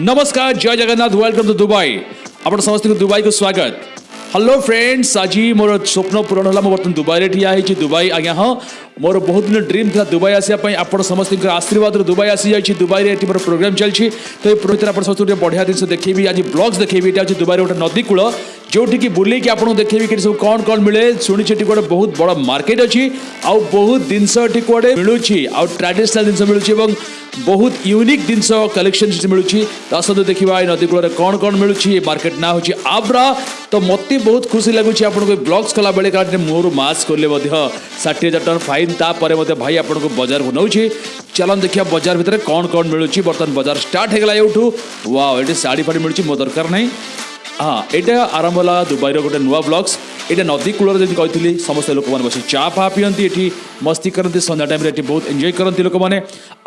नमस्कार जय Jagannath welcome to Dubai ଆପଣ ସମସ୍ତଙ୍କୁ ଦୁବାଇକୁ ସ୍ୱାଗତ ହ୍ୟାଲୋ ଫ୍ରେଣ୍ଡସ୍ ଆଜି ମୋର ସ୍ୱପ୍ନ ପୂରଣ ହେଲା ମୁଁ ବର୍ତ୍ତମାନ ଦୁବାଇରେ ଠିଆ ହେଇଛି ଦୁବାଇ ଆଜ୍ଞା ହଁ ମୋର ବହୁତ ଦିନ ଡ୍ରିମ୍ ଥିଲା ଦୁବାଇ ଆସିବା ପାଇଁ ଆପଣ ସମସ୍ତଙ୍କର ଆଶୀର୍ବାଦରୁ ଦୁବାଇ ଆସିଯାଇଛି ଦୁବାଇରେ ଏଠି ମୋର ପ୍ରୋଗ୍ରାମ୍ ଚାଲିଛି ତ ଏ ପ୍ରତି ଆପଣ ସମସ୍ତଙ୍କୁ ଟିକେ ବଢ଼ିଆ ଜିନିଷ ଦେଖେଇବି ଆଜି ବ୍ଲଗ୍ସ ଦେଖେଇବି ଏଇଟା ହେଉଛି ଦୁବାଇର ଗୋଟେ ନଦୀ କୂଳ जो की बुले कि आपको देखे सब कौन कौन मिले शुणी गोटे बहुत बड़ा मार्केट अच्छी आउ बहुत जिनस कौटे मिलूँ आउ ट्राडिशनाल जिन मिलू बहुत यूनिक जिन कलेक्शन मिलूँ तो देखा नदीकूल कौन कौन मिलू मार्केट ना हूँ आब्रा तो मत बहुत खुशी लगुच ब्लग्स कला बेले कारण मोर मस्क कले षाठी हाँ। हजार टाँह फाइन तापर मत भाई आपको बजार को नौ चलन देखिए बजार भितर कौन कौन मिलू बर्तमान बजार स्टार्ट होगा यूठू वाओ ये शाढ़ी फाड़ी मिलूँ मो दरकार नहीं ହଁ ଏଇଟା ଆରମ୍ଭ ହେଲା ଦୁବାଇର ଗୋଟେ ନୂଆ ବ୍ଲଗ୍ସ ଏଇଟା ନଦୀ କୂଳରେ ଯେମିତି କହିଥିଲି ସମସ୍ତେ ଲୋକମାନେ ବସି ଚା ଫା ପିଅନ୍ତି ଏଠି ମସ୍ତି କରନ୍ତି ସନ୍ଧ୍ୟା ଟାଇମ୍ରେ ଏଠି ବହୁତ ଏନ୍ଜୟ କରନ୍ତି ଲୋକମାନେ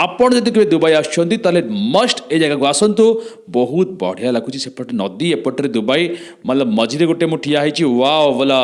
ଆପଣ ଯଦି କେବେ ଦୁବାଇ ଆସୁଛନ୍ତି ତାହେଲେ ମଷ୍ଟ ଏ ଜାଗାକୁ ଆସନ୍ତୁ ବହୁତ ବଢ଼ିଆ ଲାଗୁଛି ସେପଟେ ନଦୀ ଏପଟରେ ଦୁବାଇ ମାନେ ମଝିରେ ଗୋଟେ ମୁଁ ଠିଆ ହେଇଛି ୱାଓ ବୋଲା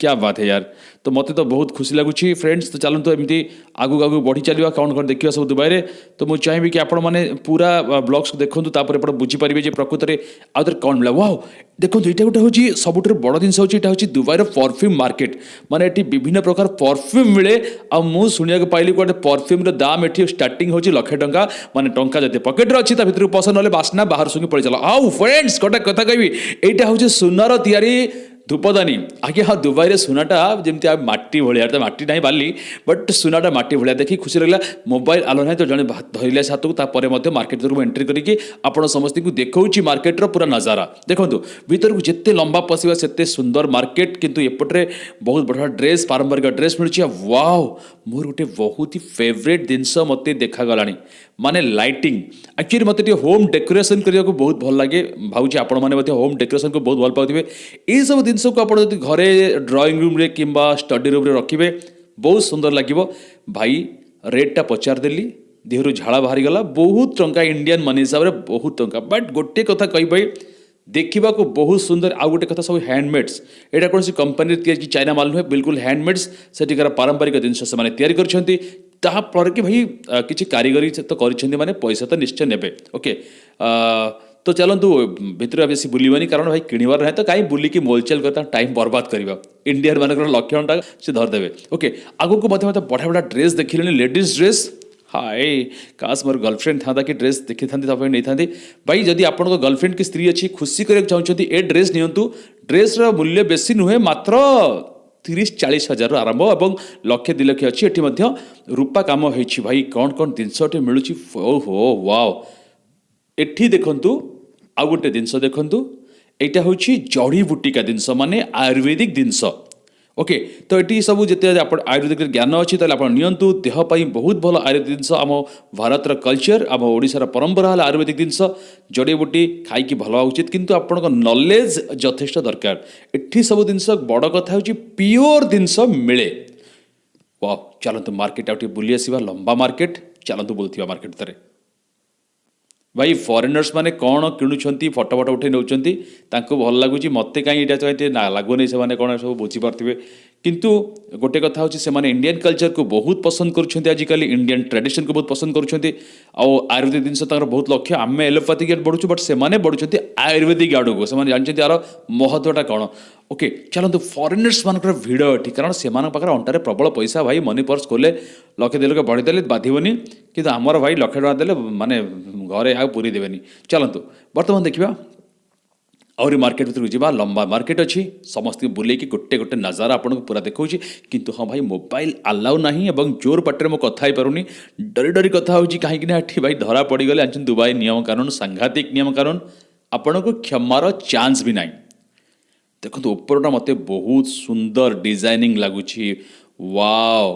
क्या बात है यार तो मते तो बहुत खुशी लगुच फ्रेंड्स तो चलतु एमती आगू आगू बढ़ी चलवा कौन कौन देखा सब दुबई तो मुझे चाहिए कि आपने पूरा ब्लग्स को देखूँ तापर एपट बुझीपारे प्रकृत में आउे कौन मिला वाओ দেখুন এটা গোটে হচ্ছে সবুঠ বড় জিনিস হচ্ছে এটা হচ্ছে দুবাইর পরফ্যুম মার্কেট মানে এটি বিভিন্ন প্রকার পরফ্যুম মিলে আুণিয়া পাইলি গোটে পরফ্যুম্র দাম এটি স্টার্টিং হচ্ছে লক্ষে টঙ্কা মানে টঙ্কা যদি পকেটরে অছি তা ভিতরে পছন্দ হলে বাসনা বাহার শুঙ্গি পড়ে চাল আউ ফ্রেন্ডস গোটা কথা কবি এইটা হচ্ছে সোনার তিয়ারি ଧୂପଦାନୀ ଆଜ୍ଞା ହଁ ଦୁବାଇରେ ସୁନାଟା ଯେମିତି ଆଉ ମାଟି ଭଳିଆ ତ ମାଟି ନାହିଁ ବାଲି ବଟ୍ ସୁନାଟା ମାଟି ଭଳିଆ ଦେଖି ଖୁସି ଲାଗିଲା ମୋବାଇଲ ଆଲୋ ନାହିଁ ତ ଜଣେ ଧରିଲେ ସେ ହାତକୁ ତାପରେ ମଧ୍ୟ ମାର୍କେଟ ଭିତରକୁ ଏଣ୍ଟ୍ରି କରିକି ଆପଣ ସମସ୍ତଙ୍କୁ ଦେଖାଉଛି ମାର୍କେଟର ପୁରା ନଜାରା ଦେଖନ୍ତୁ ଭିତରକୁ ଯେତେ ଲମ୍ବା ପଶିବା ସେତେ ସୁନ୍ଦର ମାର୍କେଟ କିନ୍ତୁ ଏପଟରେ ବହୁତ ବଢ଼ିଆ ଡ୍ରେସ୍ ପାରମ୍ପରିକ ଡ୍ରେସ୍ ମିଳୁଛି ଆଉ ୱାଓ ମୋର ଗୋଟେ ବହୁତ ହି ଫେଭରେଟ୍ ଜିନିଷ ମୋତେ ଦେଖାଗଲାଣି মানে ଲାଇଟିଂ ଆକ୍ଚୁଆଲି ମୋତେ ଟିକେ ହୋମ୍ ଡେକୋରେସନ୍ କରିବାକୁ ବହୁତ ଭଲ ଲାଗେ ଭାବୁଛି ଆପଣମାନେ ମଧ୍ୟ ହୋମ୍ ଡେକୋରେସନ୍କୁ ବହୁତ ଭଲ ପାଉଥିବେ ଏହିସବୁ ଜିନିଷକୁ ଆପଣ ଯଦି ଘରେ ଡ୍ରଇଂ ରୁମ୍ରେ କିମ୍ବା ଷ୍ଟଡି ରୁମ୍ରେ ରଖିବେ ବହୁତ ସୁନ୍ଦର ଲାଗିବ ଭାଇ ରେଟ୍ଟା ପଚାରିଦେଲି ଦେହରୁ ଝାଳ ବାହାରିଗଲା ବହୁତ ଟଙ୍କା ଇଣ୍ଡିଆନ୍ ମନି ହିସାବରେ ବହୁତ ଟଙ୍କା ବଟ୍ ଗୋଟିଏ କଥା କହିବି ଦେଖିବାକୁ ବହୁତ ସୁନ୍ଦର ଆଉ ଗୋଟେ କଥା ସବୁ ହ୍ୟାଣ୍ଡମେଡ୍ସ ଏଇଟା କୌଣସି କମ୍ପାନୀରେ ତିଆରି ଚାଇନା ମାଲ ନୁହେଁ ବିଲକୁଲ ହ୍ୟାଣ୍ଡମେଡ୍ସ ସେଠିକାର ପାରମ୍ପରିକ ଜିନିଷ ସେମାନେ ତିଆରି କରିଛନ୍ତି जहाँफल कि भाई किसी कारीगरी तो करके पैसा तो निश्चय ने ओके तो चलतु भितर बेस बुलवानी कारण भाई किणवार ना तो कहीं बुलिक मोलचेल कर टाइम बर्बाद कर इंडिया मानक लक्षण से धरदे ओके आगे बढ़िया बढ़िया ड्रेस देखिले लेडिज ड्रेस हाए काश मोर गर्लफ्रेंड था कि ड्रेस देखी था नहीं था भाई जदि आप गर्लफ्रेंड कि स्त्री अच्छी खुशी कर चाहते ये ड्रेस नि ड्रेस रूल्य बेसी नुहे मात्र তিরিশ ଚାଳିଶ ହଜାରରୁ ଆରମ୍ଭ ଏବଂ ଲକ୍ଷେ ଦୁଇ ଲକ୍ଷ ଅଛି ଏଠି ମଧ୍ୟ ରୂପା କାମ ହେଇଛି ଭାଇ କ'ଣ କ'ଣ ଜିନିଷ ଏଠି ମିଳୁଛି ଓହୋ ୱାଓ ଏଠି ଦେଖନ୍ତୁ ଆଉ ଗୋଟେ ଜିନିଷ ଦେଖନ୍ତୁ ଏଇଟା ହେଉଛି ଜଡ଼ିବୁଟିକା ଜିନିଷ ମାନେ ଆୟୁର୍ବେଦିକ ଜିନିଷ ओके तो सब आप आयुर्वेदिक ज्ञान अच्छु त निप बहुत भल आयुर्वेदिक जिस आम भारत र कल्चर आम ओडार पम्परा होला आयुर्वेदिक जिस जोडियो गोटी खाइक भा उचित किन आप्र नलेज यथेष्ट दरकार एट सब जिनिस बड कथा पियो जिनिस मिले चाहन्छु मर्केट आउँछ बुली आसम्बा मर्केट चाहन्छु बोलुवा मर्केटर ଭାଇ ଫରେନର୍ସ ମାନେ କ'ଣ କିଣୁଛନ୍ତି ଫଟୋ ଫଟୋ ଉଠାଇ ନେଉଛନ୍ତି ତାଙ୍କୁ ଭଲ ଲାଗୁଛି ମୋତେ କାହିଁ ଏଇଟା ଏତେ ଲାଗୁନି ସେମାନେ କ'ଣ ସବୁ ବୁଝିପାରୁଥିବେ কিন্তু গোটে কথা হচ্ছে সে ইন্ডিয়ান কলচরকু বহু পসন্দ করছেন আজকাল ইন্ডিয়ান ট্রাডিশনকু বহু পসন্দ করছেন আয়ুর্বেদিক জিনিস তাঁর বহু লক্ষ্য আমি এলোপাথিক আড বড়ুছু বট সে বড়ুছেন আয়ুর্বেদিক আড়ুক সে জানিছেন আর মহত্বটা কম ওকে চলতু ফরেনর্স মানকর ভিড় এটি কারণ সে পাখে অন্টারে প্রবল পয়সা ভাই মনি পর্স কলে লক্ষে দেড় লক্ষ বড়িদেলে বাধবনি কিন্তু আমার ভাই লক্ষে টাকা দেলে মানে ঘরে আগে পুরী দেবেনি চলতু বর্তমান দেখিবা ଆହୁରି ମାର୍କେଟ ଭିତରକୁ ଯିବା ଲମ୍ବା ମାର୍କେଟ ଅଛି ସମସ୍ତଙ୍କୁ ବୁଲେଇକି ଗୋଟେ ଗୋଟେ ନଜାରା ଆପଣଙ୍କୁ ପୁରା ଦେଖାଉଛି କିନ୍ତୁ ହଁ ଭାଇ ମୋବାଇଲ ଆଲାଉ ନାହିଁ ଏବଂ ଜୋର ପାଟିରେ ମୁଁ କଥା ହେଇପାରୁନି ଡରି ଡରି କଥା ହେଉଛି କାହିଁକି ନା ଏଠି ଭାଇ ଧରା ପଡ଼ିଗଲେ ଜାଣିଛନ୍ତି ଦୁବାଇ ନିୟମ କାରଣ ସାଂଘାତିକ ନିୟମ କାରଣ ଆପଣଙ୍କୁ କ୍ଷମାର ଚାନ୍ସ ବି ନାହିଁ ଦେଖନ୍ତୁ ଉପରଟା ମୋତେ ବହୁତ ସୁନ୍ଦର ଡିଜାଇନିଂ ଲାଗୁଛି ୱାଓ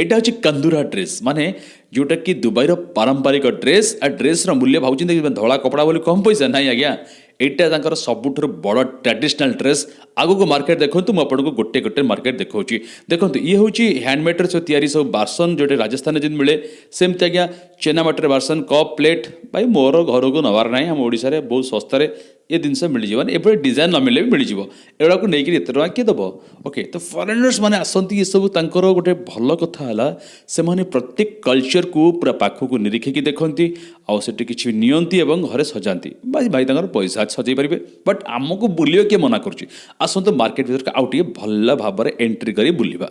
यहाँ हूँ कंदुरा ड्रेस माने जोटा कि दुबईर पारंपरिक ड्रेस आ ड्रेस मूल्य भावुँ धला कपड़ा बोली कम पैसा ना आज्ञा यहाँ सबुठ बड़ ट्राडिशनाल ड्रेस आग को मार्केट देखते मुझको गोटे गोटे मार्केट देखा देखते ये हूँ हैंडमेड सब या सब बासन जो राजस्थान जिन मिले सेमती आज्ञा चेनामाटर बासन कप प्लेट भाई मोर घर को नवार ना आम ओडा बहुत शस्तार ଏ ଜିନିଷ ମିଳିଯିବ ମାନେ ଏପରି ଡିଜାଇନ୍ ନ ମିଳିଲେ ବି ମିଳିଯିବ ଏଗୁଡ଼ାକୁ ନେଇକିରି ଏତେ ଟଙ୍କା କିଏ ଦେବ ଓକେ ତ ଫରେନର୍ସ ମାନେ ଆସନ୍ତି ଏସବୁ ତାଙ୍କର ଗୋଟେ ଭଲ କଥା ହେଲା ସେମାନେ ପ୍ରତ୍ୟେକ କଲଚର୍କୁ ପୁରା ପାଖକୁ ନିରୀକ୍ଷିକି ଦେଖନ୍ତି ଆଉ ସେଠି କିଛି ନିଅନ୍ତି ଏବଂ ଘରେ ସଜାନ୍ତି ଭାଇ ଭାଇ ତାଙ୍କର ପଇସା ସଜେଇ ପାରିବେ ବଟ୍ ଆମକୁ ବୁଲିବା କିଏ ମନା କରୁଛି ଆସନ୍ତୁ ମାର୍କେଟ ଭିତରେ ଆଉ ଟିକେ ଭଲ ଭାବରେ ଏଣ୍ଟ୍ରି କରି ବୁଲିବା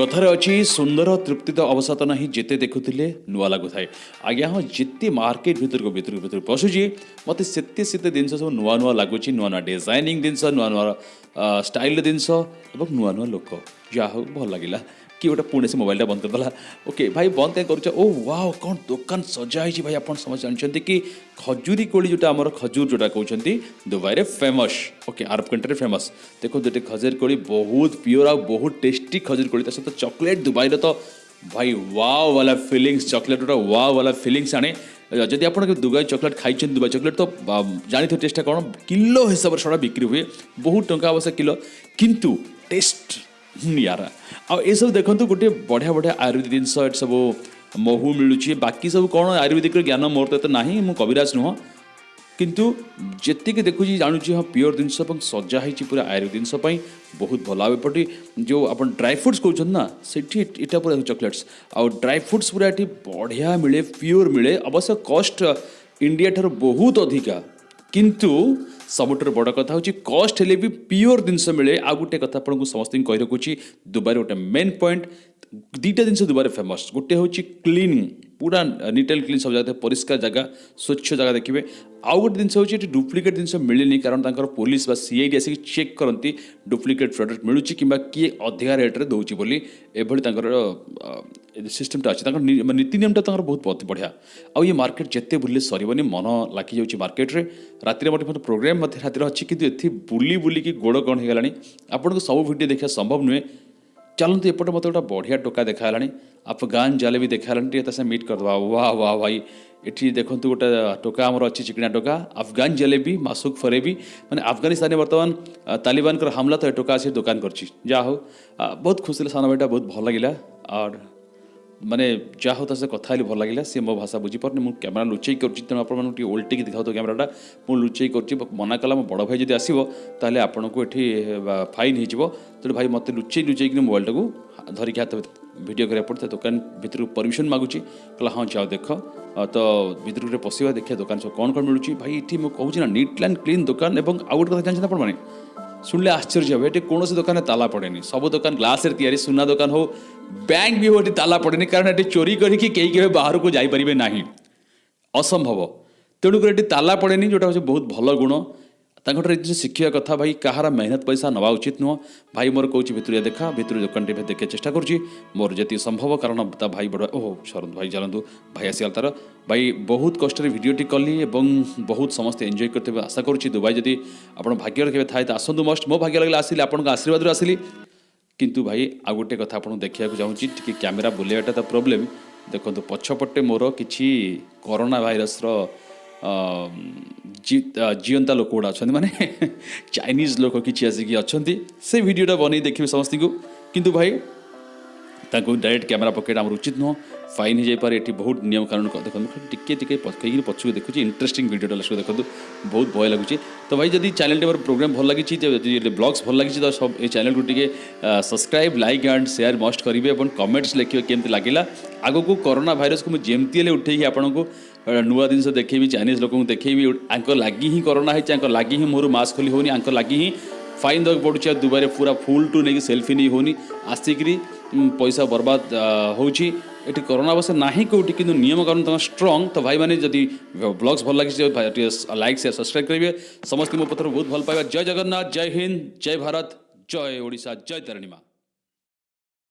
कथार अछि सुन्दर तृप्तित अवसे देखुथे नू लागु अँ जति मार्केट भित्रको भित्रको भरु पसुँदै मते त्यतेसे जिनिस नुवा नुवा लाग नयाँ डिजाइनिङ जिस नुवा स्टाइल दिन जिनिस नुवा नुवा लुक भल लागिला କିଏ ଗୋଟେ ପୁଣି ସେ ମୋବାଇଲଟା ବନ୍ଦ କରିଦେଲା ଓକେ ଭାଇ ବନ୍ଦ କାହିଁ କରୁଛ ଓ ୱାଓ କ'ଣ ଦୋକାନ ସଜା ହେଇଛି ଭାଇ ଆପଣ ସମସ୍ତେ ଜାଣିଛନ୍ତି କି ଖଜୁରୀ କୋଳି ଯେଉଁଟା ଆମର ଖଜୁର ଯେଉଁଟା କହୁଛନ୍ତି ଦୁବାଇରେ ଫେମସ୍ ଓକେ ଆରବ କଣ୍ଟ୍ରିରେ ଫେମସ୍ ଦେଖନ୍ତୁ ଏଠି ଖଜୁରୀ କୋଳି ବହୁତ ପିଓର ଆଉ ବହୁତ ଟେଷ୍ଟି ଖଜୁରୀ କୋଳି ତା ସହିତ ଚକୋଲେଟ୍ ଦୁବାଇର ତ ଭାଇ ୱାଓ ବାଲା ଫିଲିଙ୍ଗସ୍ ଚକୋଲେଟ୍ ଗୋଟେ ୱାଓ ବାଲା ଫିଲିଙ୍ଗସ୍ ଆଣେ ଯଦି ଆପଣ ଦୁବାଇ ଚକୋଲେଟ୍ ଖାଇଛନ୍ତି ଦୁବାଇ ଚକୋଲେଟ୍ ତ ଜାଣିଥିବେ ଟେଷ୍ଟଟା କ'ଣ କିଲୋ ହିସାବରେ ସେଟା ବିକ୍ରି ହୁଏ ବହୁତ ଟଙ୍କା ଅବଶ୍ୟ କିଲୋ କିନ୍ତୁ ଟେଷ୍ଟ ନିଆରା ଆଉ ଏସବୁ ଦେଖନ୍ତୁ ଗୋଟିଏ ବଢ଼ିଆ ବଢ଼ିଆ ଆୟୁର୍ବେଦିକ ଜିନିଷ ଏଠି ସବୁ ମହୁ ମିଳୁଛି ବାକି ସବୁ କ'ଣ ଆୟୁର୍ବେଦିକର ଜ୍ଞାନ ମୋର ତ ଏତେ ନାହିଁ ମୁଁ କବିରାଜ ନୁହଁ କିନ୍ତୁ ଯେତିକି ଦେଖୁଛି ଜାଣୁଛି ହଁ ପିଓର ଜିନିଷ ଏବଂ ସଜା ହେଇଛି ପୁରା ଆୟୁର୍ବେଦିକ ଜିନିଷ ପାଇଁ ବହୁତ ଭଲ ଆଉ ଏପଟେ ଯେଉଁ ଆପଣ ଡ୍ରାଇ ଫ୍ରୁଟ୍ସ କହୁଛନ୍ତି ନା ସେଠି ଏଇଟା ପୁରା ଚକୋଲେଟ୍ସ ଆଉ ଡ୍ରାଇ ଫ୍ରୁଟ୍ସ ପୁରା ଏଠି ବଢ଼ିଆ ମିଳେ ପିଓର ମିଳେ ଅବଶ୍ୟ କଷ୍ଟ ଇଣ୍ଡିଆ ଠାରୁ ବହୁତ ଅଧିକା কিন্তু ସବୁଠାରୁ ବଡ଼ କଥା ହେଉଛି କଷ୍ଟ ହେଲେ ବି ପିଓର ଜିନିଷ ମିଳେ ଆଉ ଗୋଟେ କଥା ଆପଣଙ୍କୁ ସମସ୍ତଙ୍କୁ କହି ରଖୁଛି ଦୁବାଇର ଗୋଟେ ମେନ୍ ପଏଣ୍ଟ ଦୁଇଟା ଜିନିଷ ଦୁବାଇରେ ଫେମସ୍ ଗୋଟେ ହେଉଛି କ୍ଲିନିଂ ପୁରା ନିଟ୍ ଆଣ୍ଡ କ୍ଲିନ୍ ସବୁ ଜାଗା ପରିଷ୍କାର ଜାଗା ସ୍ୱଚ୍ଛ ଜାଗା ଦେଖିବେ ଆଉ ଗୋଟେ ଜିନିଷ ହେଉଛି ଏଠି ଡୁପ୍ଲିକେଟ୍ ଜିନିଷ ମିଳେନି କାରଣ ତାଙ୍କର ପୋଲିସ ବା ସିଆଇଡି ଆସିକି ଚେକ୍ କରନ୍ତି ଡୁପ୍ଲିକେଟ୍ ପ୍ରଡ଼କ୍ଟ ମିଳୁଛି କିମ୍ବା କିଏ ଅଧିକା ରେଟ୍ରେ ଦେଉଛି ବୋଲି ଏଭଳି ତାଙ୍କର सिस्टमटा अच्छे नीति निम्न बहुत बहुत बढ़िया आउ ये मार्केट जिते बुले सर मन लगे जा मार्केट में रात प्रोग्राम रात अच्छी कितनी ए बुली बुल गोड़ कण होगा आपन सब भिड देखा संभव नुहे चलते तो एपटे मत मतलब गोटे बढ़िया टोका देखा अफगान जाले भी देखा टेस मिट करद वाह वाह भाई ये देखते तो गोटे टोका आम अच्छी चिकना टोका अफगान जलेबी मासुक फरेबी मैंने अफगानिस्तान में बर्तमान तालिबान हमला तो ये टोका आ दुकान कर बहुत खुश है सान भाई बहुत भल लगे और ମାନେ ଯାହା ହଉ ତା ସହିତ କଥା ହେଲି ଭଲ ଲାଗିଲା ସେ ମୋ ଭାଷା ବୁଝିପାରୁନି ମୁଁ କ୍ୟାମେରା ଲୁଚେଇ କରୁଛି ତେଣୁ ଆପଣମାନଙ୍କୁ ଟିକେ ଓଲଟେଇକି ଦେଖାଉଥିବ କ୍ୟାମେରାଟା ମୁଁ ଲୁଚେଇ କରୁଛି ମନା କଲା ମୋ ବଡ଼ ଭାଇ ଯଦି ଆସିବ ତାହେଲେ ଆପଣଙ୍କୁ ଏଠି ଫାଇନ୍ ହେଇଯିବ ତେଣୁ ଭାଇ ମୋତେ ଲୁଚେଇ ଲୁଚେଇକିନି ମୋବାଇଲଟାକୁ ଧରିକି ହାତ ଭିଡ଼ିଓ କରିବାକୁ ପଡ଼ିଥାଏ ଦୋକାନ ଭିତରକୁ ପରମିସନ୍ ମାଗୁଛି କହିଲା ହଁ ଯାଅ ଦେଖ ତ ଭିତରକୁ ଟିକେ ପଶିବା ଦେଖିବା ଦୋକାନ ସବୁ କ'ଣ କ'ଣ ମିଳୁଛି ଭାଇ ଏଠି ମୁଁ କହୁଛି ନା ନିଟ୍ ଆଣ୍ଡ କ୍ଲିନ୍ ଦୋକାନ ଏବଂ ଆଉ ଗୋଟେ କଥା ଜାଣିଛନ୍ତି ଆପଣମାନେ শুনলে আশ্চর্য হবে এটি কোনোসি দোকানে তালা পড়েনি সব দোকান গ্লাসের তৈরি সোনা দোকান হোক ব্যাঙ্ক বি হোক এটি তালা পড়েনি কারণ এটি চোরি করিকি কেউ কেউ বাহারକୁ ଯାଇପାରିবে ନାହିଁ অসম্ভব তেଣুকরি এটি তালা পড়েনি যেটা হচ্ছে বহুত ভালো গুণ ତାଙ୍କଠାରେ କିଛି ଶିଖିବା କଥା ଭାଇ କାହାର ମେହନତ ପଇସା ନେବା ଉଚିତ ନୁହଁ ଭାଇ ମୋର କହୁଛି ଭିତରିଆ ଦେଖା ଭିତରୁ ଦୋକାନଟି ଭାଇ ଦେଖିବା ଚେଷ୍ଟା କରୁଛି ମୋର ଯେତିକି ସମ୍ଭବ କାରଣ ତା ଭାଇ ବଡ଼ ଓହୋ ଶରତ ଭାଇ ଚାଲନ୍ତୁ ଭାଇ ଆସିଗଲା ତାର ଭାଇ ବହୁତ କଷ୍ଟରେ ଭିଡ଼ିଓଟି କଲି ଏବଂ ବହୁତ ସମସ୍ତେ ଏନ୍ଜୟ କରିଥିବେ ଆଶା କରୁଛି ଦୁବାଇ ଯଦି ଆପଣ ଭାଗ୍ୟରେ କେବେ ଥାଏ ତ ଆସନ୍ତୁ ମଷ୍ଟ ମୋ ଭାଗ୍ୟ ଲାଗିଲା ଆସିଲି ଆପଣଙ୍କ ଆଶୀର୍ବାଦରୁ ଆସିଲି କିନ୍ତୁ ଭାଇ ଆଉ ଗୋଟେ କଥା ଆପଣଙ୍କୁ ଦେଖିବାକୁ ଚାହୁଁଛି ଟିକେ କ୍ୟାମେରା ବୁଲେଇବାଟା ତ ପ୍ରୋବ୍ଲେମ୍ ଦେଖନ୍ତୁ ପଛପଟେ ମୋର କିଛି କରୋନା ଭାଇରସ୍ର जीवंता लोक गुड़ा अच्छा मैंने चाइनीज लोक किसी आसिक अच्छा से भिडटा बन देखिए समस्त को कितु भाई ତାଙ୍କୁ ଡାଇରେକ୍ଟ କ୍ୟାମେରା ପକେଇଟା ଆମର ଉଚିତ ନୁହଁ ଫାଇନ୍ ହେଇଯାଇପାରେ ଏଠି ବହୁତ ନିୟମ କାରଣ ଦେଖନ୍ତୁ ଟିକେ ଟିକେ ପକେଇକି ପଛକୁ ଦେଖୁଛି ଇଣ୍ଟରେଷ୍ଟିଂ ଭିଡ଼ିଓଟା ଲାଷ୍ଟକୁ ଦେଖନ୍ତୁ ବହୁତ ଭୟ ଲାଗୁଛି তো ভাই যদি চ্যানেল টেবৰ প্রোগ্রাম ভাল লাগিছি যে ব্লগ ভাল লাগিছি তেন সব এই চ্যানেল গুটিকে subscribe like and share must কৰিব এবন কমেন্টস লিখি কিমতে লাগিলা আগোকো করোনা ভাইৰাস কো যেমতিলে উঠিহে আপোনাক নুয়া দিনৰ দেখিবি চাইনিজ লোকক দেখিবি আঁকো লাগিহি করোনা হ্যায় চা আঁকো লাগিহি মৰু মাস্ক খুলি হোনি আঁকো লাগিহি ফাইন্ড দা বৰ্ড চা দুবাৰে पुरा ফুল টু নেকি সেলফি নি হোনি আস্তিকৰি ପଇସା ବର୍ବାଦ ହେଉଛି ଏଠି କରୋନା ଅବଶ୍ୟ ନାହିଁ କେଉଁଠି କିନ୍ତୁ ନିୟମ କାରଣ ତୁମେ ଷ୍ଟ୍ରଙ୍ଗ ତ ଭାଇମାନେ ଯଦି ବ୍ଲଗ୍ସ ଭଲ ଲାଗିଛି ଟିକେ ଲାଇକ୍ ସେୟାର ସବସ୍କ୍ରାଇବ୍ କରିବେ ସମସ୍ତେ ମୋ ପଥରୁ ବହୁତ ଭଲ ପାଇବା ଜୟ ଜଗନ୍ନାଥ ଜୟ ହିନ୍ଦ ଜୟ ଭାରତ ଜୟ ଓଡ଼ିଶା ଜୟ ତାରିଣୀ ମା